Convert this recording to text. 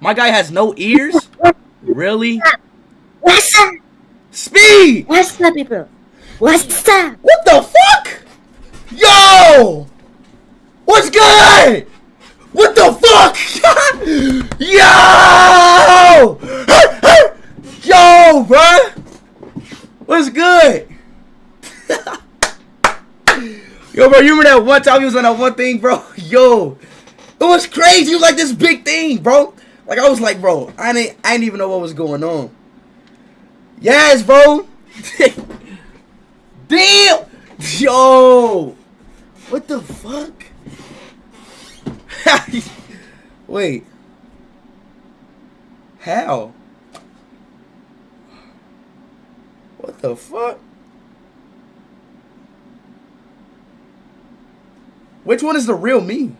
My guy has no ears? Really? What's up? Speed! What's up, people? What's up? What the fuck? Yo! What's good? What the fuck? Yo! Yo, bruh! What's good? Yo, bro, you remember that one time he was on that one thing, bro? Yo, it was crazy. You like this big thing, bro. Like I was like, bro, I didn't, I didn't even know what was going on. Yes, bro. Damn. Yo. What the fuck? Wait. How? What the fuck? Which one is the real me?